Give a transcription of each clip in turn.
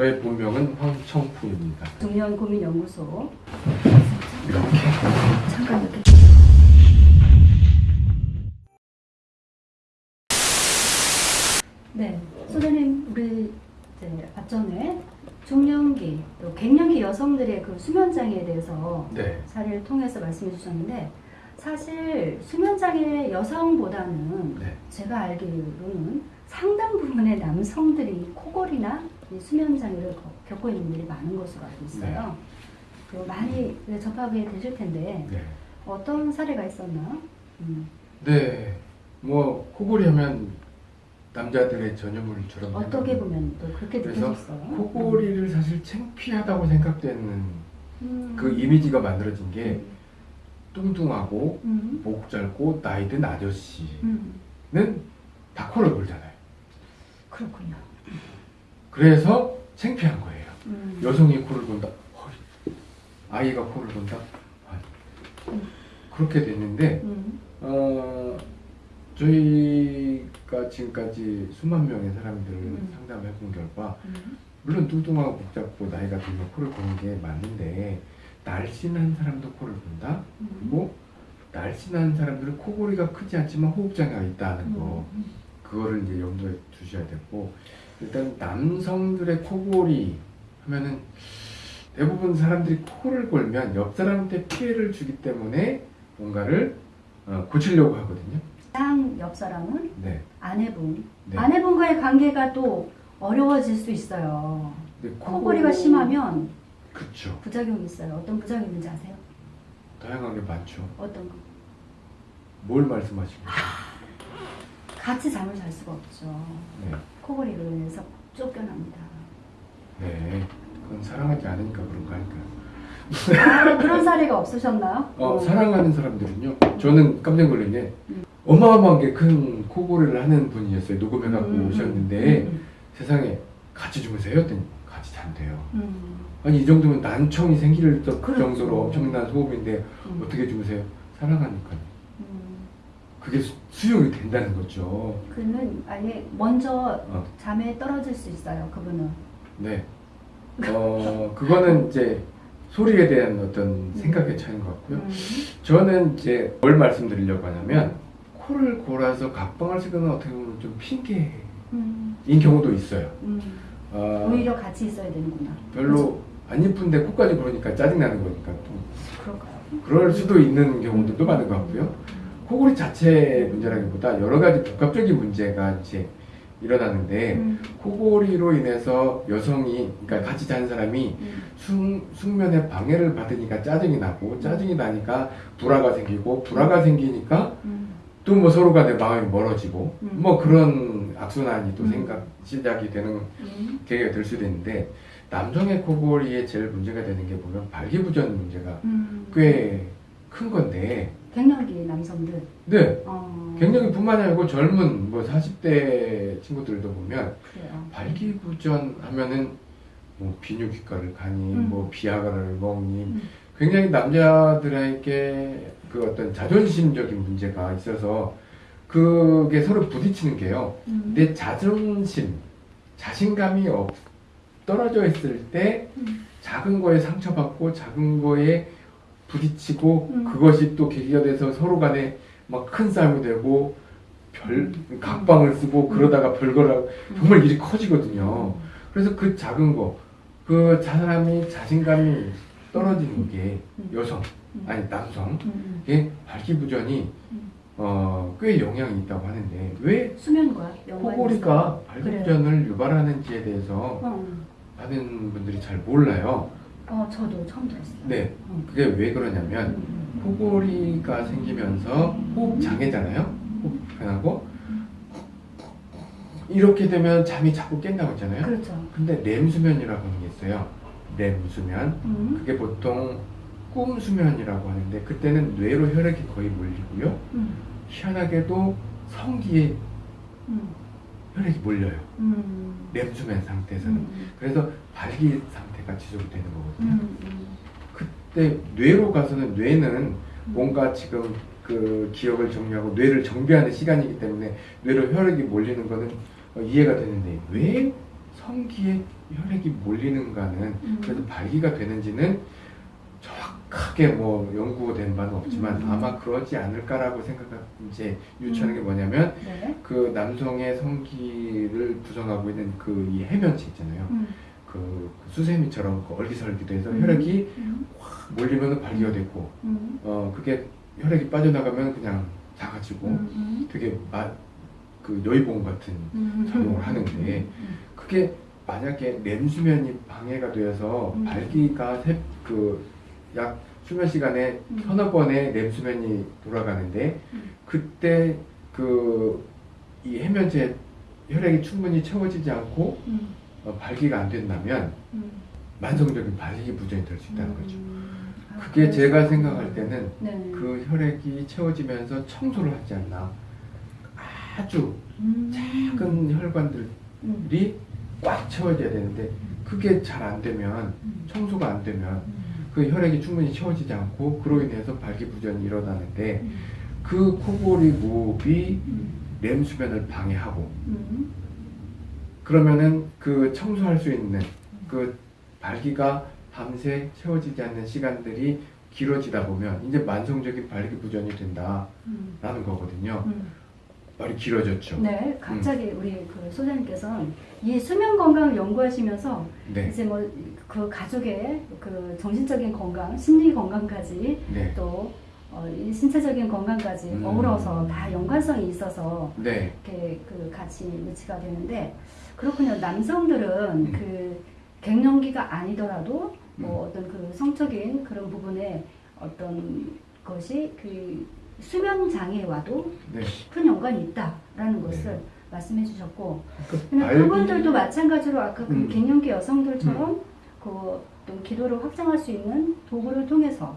저의 본명은 황청풍입니다. 중년 고민 연구소 이렇게 잠깐 이렇게 네 소장님 우리 이제 앞전에 중년기 또 갱년기 여성들의 그 수면 장애에 대해서 네. 사례를 통해서 말씀해 주셨는데 사실 수면 장애 여성보다는 네. 제가 알기로는 상당 부분의 남성들이 코골이나 이 수면 장애를 거- 겪고 있는 분들이 많은 것으로 알고 있어요. 그 많이 접하게 되실 텐데 네. 어떤 사례가 있었나? 음, 네. 뭐 코골이 하면 남자들의 전유물처럼 어떻게 보면 또 그렇게 느껴졌어요? 코골이를 사실 창피하다고 생각되는 음. 그 이미지가 만들어진 게 뚱뚱하고 음. 목 짧고 나이 든 아저씨는 음. 다 코를 골잖아요. 그렇군요. 그래서 창피한 거예요. 음. 여성이 코를 본다. 헐. 아이가 코를 본다. 헐. 음. 그렇게 됐는데 음. 어, 저희가 지금까지 수만 명의 사람들을 음. 상담해 본 결과 음. 물론 뚱뚱하고 복잡고 나이가 들면 코를 고는 게 맞는데 날씬한 사람도 코를 본다. 음. 그리고 날씬한 사람들은 코골이가 크지 않지만 호흡장애가 있다는 거 음. 그거를 이제 염두에 두셔야 되고 일단 남성들의 코골이 하면은 대부분 사람들이 코를 골면 옆 사람한테 피해를 주기 때문에 뭔가를 어, 고치려고 하거든요. 가장 옆 사람은 네. 아내분. 네. 아내분과의 관계가 또 어려워질 수 있어요. 근데 코골이가 심하면 그쵸. 부작용이 있어요. 어떤 부작용이 있는지 아세요? 다양하게 많죠. 어떤 거? 뭘 말씀하시는 거예요? 같이 잠을 잘 수가 없죠. 네. 코골이로 인해서 쫓겨납니다. 네. 그건 사랑하지 않으니까 그런 거 아닐까요? 아, 그런 사례가 없으셨나요? 어, 어. 사랑하는 사람들은요. 저는 깜짝 놀란 게 음. 어마어마하게 큰 코골이를 하는 분이었어요. 녹음해갖고 음, 음, 오셨는데 음, 세상에 같이 주무세요? 했더니 같이 잔대요. 음, 아니 이 정도면 난청이 생길 정- 그렇죠. 정도로 엄청난 소음인데 음, 어떻게 주무세요? 사랑하니까요. 음. 그게 수, 수용이 된다는 거죠. 그는 아예 먼저 어, 잠에 떨어질 수 있어요. 그분은. 네. 어, 그거는 이제 소리에 대한 어떤 생각의 차이인 것 같고요. 음, 저는 이제 뭘 말씀드리려고 하냐면 코를 골아서 각방을 쓰는 건 어떻게 보면 좀 핑계인 음, 경우도 있어요. 음. 어, 오히려 같이 있어야 되는구나. 별로 안 이쁜데 코까지 고르니까 짜증나는 거니까 또 그럴까요? 그럴 수도 있는 경우들도 많은 것 같고요. 코골이 자체 문제라기보다 여러 가지 복합적인 문제가 이제 일어나는데 음, 코골이로 인해서 여성이 그러니까 같이 자는 사람이 음, 숙, 숙면에 방해를 받으니까 짜증이 나고 짜증이 나니까 불화가 생기고 불화가 생기니까 음, 또뭐 서로 간에 마음이 멀어지고 음. 뭐 그런 악순환이 또 음. 생각 시작이 되는 음, 계기가 될 수도 있는데 남성의 코골이에 제일 문제가 되는 게 보면 발기부전 문제가 음. 꽤큰 건데 갱년기 남성들. 네 어, 갱년기뿐만 아니고 젊은 뭐 40대 친구들도 보면 그래요. 발기부전 하면은 뭐 비뇨기과를 가니 음. 뭐 비아그라를 먹니 음. 굉장히 남자들에게 그 어떤 자존심적인 문제가 있어서 그게 서로 부딪히는 게요. 음, 내 자존심, 자신감이 없, 떨어져 있을 때 음, 작은 거에 상처받고 작은 거에 부딪히고 음. 그것이 또 계기가 돼서 서로 간에 막 큰 싸움이 되고 별 음. 각방을 쓰고 음. 그러다가 별거라 음. 정말 일이 커지거든요. 그래서 그 작은 거, 그 사람이 자신감이 떨어지는 게 음. 여성, 음. 아니 남성, 음, 게 발기부전이 음. 어, 꽤 영향이 있다고 하는데 왜 수면과 코골이가. 발기부전을 유발하는지에 대해서 어, 많은 분들이 잘 몰라요. 어, 저도 처음 들었어요. 네, 어. 그게 왜 그러냐면 음, 코골이가 생기면서 호흡 장애잖아요. 호흡 불편하고 이렇게 되면 잠이 자꾸 깬다고 했잖아요. 그렇죠. 근데 렘 수면이라고 하는 게 있어요. 렘 수면. 음, 그게 보통 꿈 수면이라고 하는데 그때는 뇌로 혈액이 거의 몰리고요. 음, 희한하게도 성기에 음, 혈액이 몰려요. 음, 렘수면 상태에서는. 음, 그래서 발기 상태 가 지속되는 거거든요. 음, 음, 그때 뇌로 가서는 뇌는 뭔가 지금 그 기억을 정리하고 뇌를 정비하는 시간이기 때문에 뇌로 혈액이 몰리는 거는 어, 이해가 되는데 왜 성기에 혈액이 몰리는가는 음. 그래도 발기가 되는지는 정확하게 뭐 연구된 바는 없지만 음. 아마 그러지 않을까라고 생각 이제 유추하는 게 뭐냐면 네. 그 남성의 성기를 구성하고 있는 그 이 해면체 있잖아요. 음. 그 수세미처럼 그 얼기설기돼서 음. 혈액이 음. 확 몰리면 발기가 되고 음. 어 그게 혈액이 빠져나가면 그냥 음. 되게 마, 그 여의봉 같은 음. 작용을 하는데 그게 만약에 렘 수면이 방해가 되어서 음. 발기가 그약 수면 시간에 음. 서너 번의 렘 수면이 돌아가는데 음. 그때 그 이 해면체 혈액이 충분히 채워지지 않고 음. 어, 발기가 안 된다면 음. 만성적인 발기 부전이 될 수 있다는 거죠. 음. 아, 그게 그래서- 제가 생각할 때는 네. 그 혈액이 채워지면서 청소를 하지 않나 아주 음. 작은 혈관들이 음. 꽉 채워져야 되는데 그게 잘 안 되면 음. 청소가 안 되면 음. 그 혈액이 충분히 채워지지 않고 그로 인해서 발기부전이 일어나는데 음. 그 코골이 무호흡이 음. 렘 수면을 방해하고 음. 그러면은 그 청소할 수 있는 그 발기가 밤새 채워지지 않는 시간들이 길어지다 보면 이제 만성적인 발기 부전이 된다라는 음. 거거든요. 음. 말이 길어졌죠. 네, 갑자기 우리 그 소장님께서 이 수면 건강을 연구하시면서 네, 이제 뭐 그 가족의 그 정신적인 건강, 심리 건강까지 네, 또 어, 이 신체적인 건강까지 음. 어우러서 다 연관성이 있어서 네, 이렇게 그 같이 매치가 되는데 그렇군요. 남성들은 음. 그 갱년기가 아니더라도 뭐 어떤 그 성적인 그런 부분에 어떤 것이 그 수면 장애와도 네. 깊은 연관이 있다라는 것을 네. 말씀해 주셨고 그 발기- 그분들도 마찬가지로 아까 그 음. 갱년기 여성들처럼 그 어떤 기도를 확장할 수 있는 도구를 통해서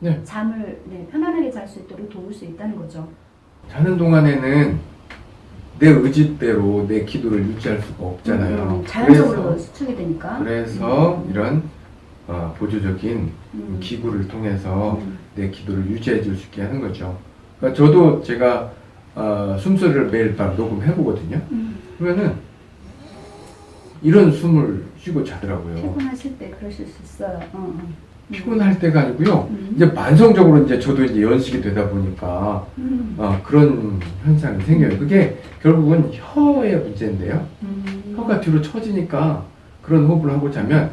네. 잠을 네, 편안하게 잘 수 있도록 도울 수 있다는 거죠. 자는 동안에는 내 의지대로 내 기도를 유지할 수가 없잖아요. 음, 자연적으로 그래서, 수축이 되니까. 그래서 음. 이런 어, 보조적인 음. 기구를 통해서 음. 내 기도를 유지해 줄 수 있게 하는 거죠. 그러니까 저도 제가 어, 숨소리를 매일 밤 녹음해 보거든요. 음. 그러면은 이런 숨을 쉬고 자더라고요. 피곤하실 때 그러실 수 있어요. 어, 어. 음. 피곤할 때가 아니고요. 음. 이제 만성적으로 이제 저도 이제 연식이 되다 보니까 음. 어, 그런 현상이 생겨요. 그게 결국은 혀의 문제인데요. 음. 혀가 뒤로 처지니까 그런 호흡을 하고 자면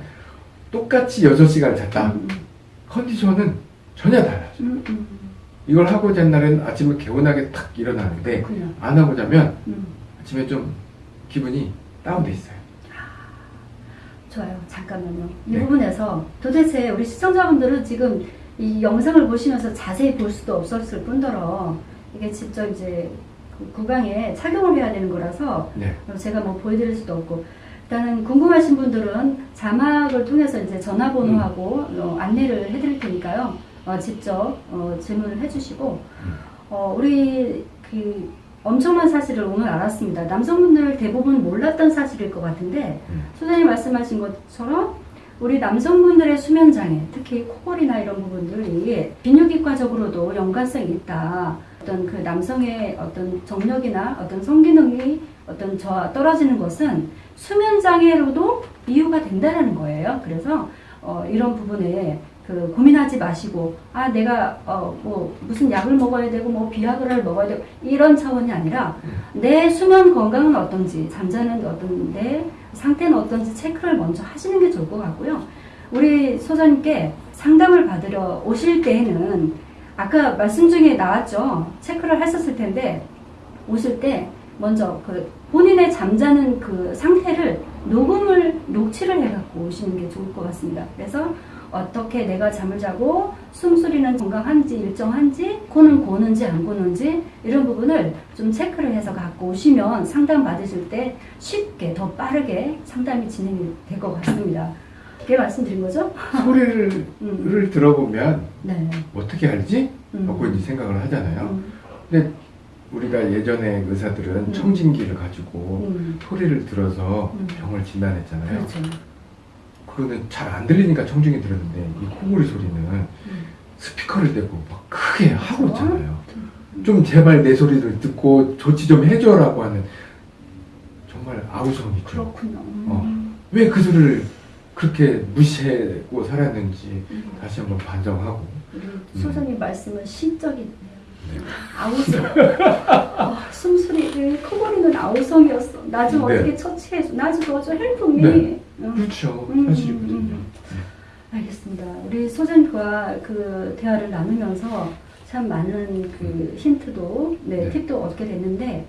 똑같이 6시간 잤다. 음. 컨디션은 전혀 달라져. 음. 음. 이걸 하고 잔 날은 아침에 개운하게 탁 일어나는데 그렇군요. 안 하고 자면 음. 아침에 좀 기분이 다운돼 있어요. 좋아요. 잠깐만요. 이 네. 부분에서 도대체 우리 시청자분들은 지금 이 영상을 보시면서 자세히 볼 수도 없었을 뿐더러 이게 직접 이제 그 구강에 착용을 해야 되는 거라서 네. 제가 뭐 보여드릴 수도 없고 일단은 궁금하신 분들은 자막을 통해서 이제 전화번호하고 어, 안내를 해드릴 테니까요. 어, 직접 어, 질문을 해주시고 음. 어, 우리 그 엄청난 사실을 오늘 알았습니다. 남성분들 대부분 몰랐던 사실일 것 같은데 음. 소장님 말씀하신 것처럼 우리 남성분들의 수면 장애, 특히 코골이나 이런 부분들이 비뇨기과적으로도 연관성이 있다. 어떤 그 남성의 어떤 정력이나 어떤 성기능이 어떤 저 떨어지는 것은 수면 장애로도 이유가 된다는 거예요. 그래서 어, 이런 부분에 그 고민하지 마시고 아 내가 어 뭐 무슨 약을 먹어야 되고 뭐 비아그라를 먹어야 되고 이런 차원이 아니라 내 수면 건강은 어떤지 잠자는 어떤 내 상태는 어떤지 체크를 먼저 하시는 게 좋을 것 같고요. 우리 소장님께 상담을 받으러 오실 때에는 아까 말씀 중에 나왔죠. 체크를 했었을 텐데 오실 때 먼저 그 본인의 잠자는 그 상태를 녹음을 녹취를 해갖고 오시는 게 좋을 것 같습니다. 그래서 어떻게 내가 잠을 자고 숨소리는 건강한지 일정한지 코는 고는지 안 고는지 이런 부분을 좀 체크를 해서 갖고 오시면 상담 받으실 때 쉽게 더 빠르게 상담이 진행이 될 것 같습니다. 그게 말씀드린 거죠? 소리를 음. 들어보면 네. 어떻게 알지? 음. 하고 이제 생각을 하잖아요. 음. 근데 우리가 예전에 의사들은 음. 청진기를 가지고 음. 소리를 들어서 음. 병을 진단했잖아요. 그렇죠. 그거는 잘안 들리니까 청진기 들었는데 이 코골이 소리는 음. 스피커를 대고 막 크게 하고. 있잖아요. 좀 제발 내 소리를 듣고 조치 좀 해줘라고 하는 정말 아우성이죠. 그렇군요. 음. 어. 왜 그 소리를 그렇게 무시하고 살았는지 다시 한번 반성하고 소장님 말씀은 시적이네요. 네. 아우성. 어, 숨소리를 코골이는 아우성이었어. 나좀 네. 어떻게 처치해줘. 나좀 도와줘. 헬프미. 네. 응. 그렇죠 음, 사실이거든요 음, 알겠습니다. 우리 소장님과 그 대화를 나누면서 참 많은 그 힌트도, 네, 네. 팁도 얻게 됐는데,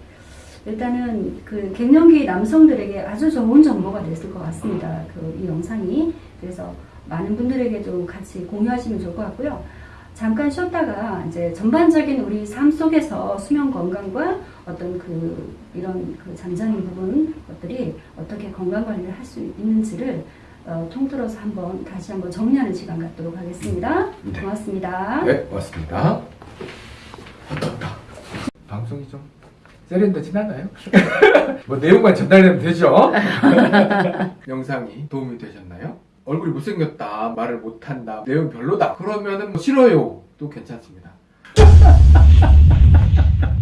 일단은 그 갱년기 남성들에게 아주 좋은 정보가 됐을 것 같습니다. 그 이 영상이. 그래서 많은 분들에게 좀 같이 공유하시면 좋을 것 같고요. 잠깐 쉬었다가 이제 전반적인 우리 삶 속에서 수면 건강과 어떤 그 이런 그 잠자는 부분 것들이 어떻게 건강 관리를 할 수 있는지를 어, 통틀어서 한번 다시 한번 정리하는 시간 갖도록 하겠습니다. 네. 고맙습니다. 네 고맙습니다 어떻다 방송이 좀 세련되진 않아요? 뭐 내용만 전달되면 되죠? 영상이 도움이 되셨나요? 얼굴이 못생겼다 말을 못한다 내용 별로다. 그러면은 뭐 싫어요. 또 괜찮습니다